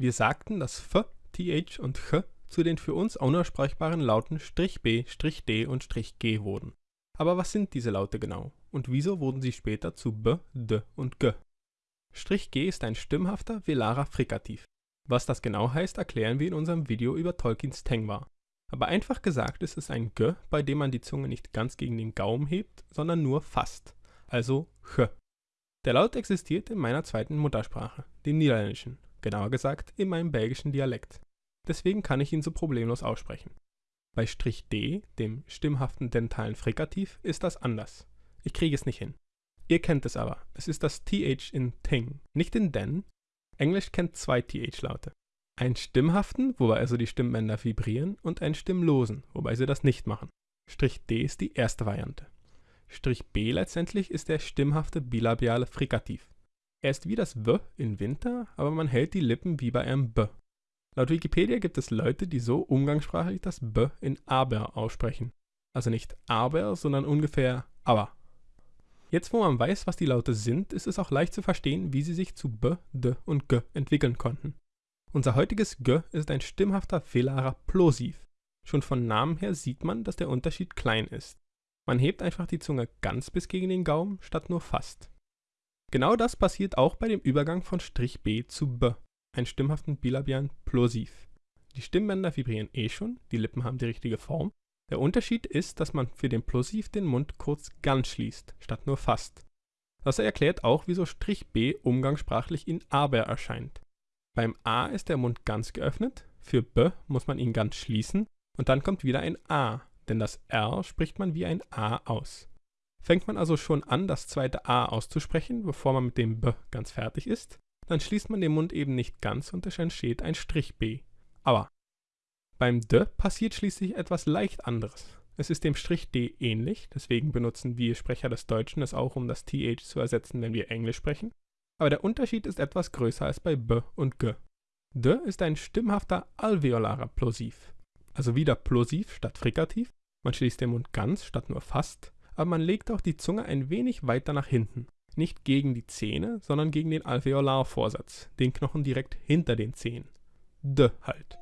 Wir sagten, dass F, TH und Ch zu den für uns unaussprechbaren Lauten "-b", "-d" und "g" wurden. Aber was sind diese Laute genau und wieso wurden sie später zu b, d und g? "-g" ist ein stimmhafter velarer Frikativ. Was das genau heißt, erklären wir in unserem Video über Tolkiens Tengwar. Aber einfach gesagt ist es ein g, bei dem man die Zunge nicht ganz gegen den Gaumen hebt, sondern nur fast, also ch. Der Laut existiert in meiner zweiten Muttersprache, dem Niederländischen, genauer gesagt in meinem belgischen Dialekt. Deswegen kann ich ihn so problemlos aussprechen. Bei "-d", dem stimmhaften dentalen Frikativ, ist das anders. Ich kriege es nicht hin. Ihr kennt es aber, es ist das TH in Ting, nicht in Den. Englisch kennt zwei TH-Laute. Einen stimmhaften, wobei also die Stimmbänder vibrieren, und einen stimmlosen, wobei sie das nicht machen. "-d" ist die erste Variante. "-b" letztendlich ist der stimmhafte bilabiale Frikativ. Er ist wie das w in Winter, aber man hält die Lippen wie bei einem b. Laut Wikipedia gibt es Leute, die so umgangssprachlich das b in aber aussprechen. Also nicht aber, sondern ungefähr aber. Jetzt wo man weiß, was die Laute sind, ist es auch leicht zu verstehen, wie sie sich zu b, d und g entwickeln konnten. Unser heutiges g ist ein stimmhafter velarer Plosiv. Schon von Namen her sieht man, dass der Unterschied klein ist. Man hebt einfach die Zunge ganz bis gegen den Gaumen, statt nur fast. Genau das passiert auch bei dem Übergang von "-b" zu b einen stimmhaften bilabialen Plosiv. Die Stimmbänder vibrieren eh schon, die Lippen haben die richtige Form. Der Unterschied ist, dass man für den Plosiv den Mund kurz ganz schließt, statt nur fast. Das erklärt auch, wieso "-b" umgangssprachlich in aber erscheint. Beim a ist der Mund ganz geöffnet, für b muss man ihn ganz schließen und dann kommt wieder ein a, denn das r spricht man wie ein a aus. Fängt man also schon an, das zweite a auszusprechen, bevor man mit dem b ganz fertig ist, dann schließt man den Mund eben nicht ganz und es entsteht ein Strich-B. Aber beim D passiert schließlich etwas leicht anderes. Es ist dem Strich D ähnlich, deswegen benutzen wir Sprecher des Deutschen es auch, um das TH zu ersetzen, wenn wir Englisch sprechen. Aber der Unterschied ist etwas größer als bei B und G. D ist ein stimmhafter alveolarer Plosiv. Also wieder Plosiv statt Frikativ. Man schließt den Mund ganz statt nur fast, aber man legt auch die Zunge ein wenig weiter nach hinten nicht gegen die Zähne, sondern gegen den Alveolarvorsatz, den Knochen direkt hinter den Zähnen. D halt.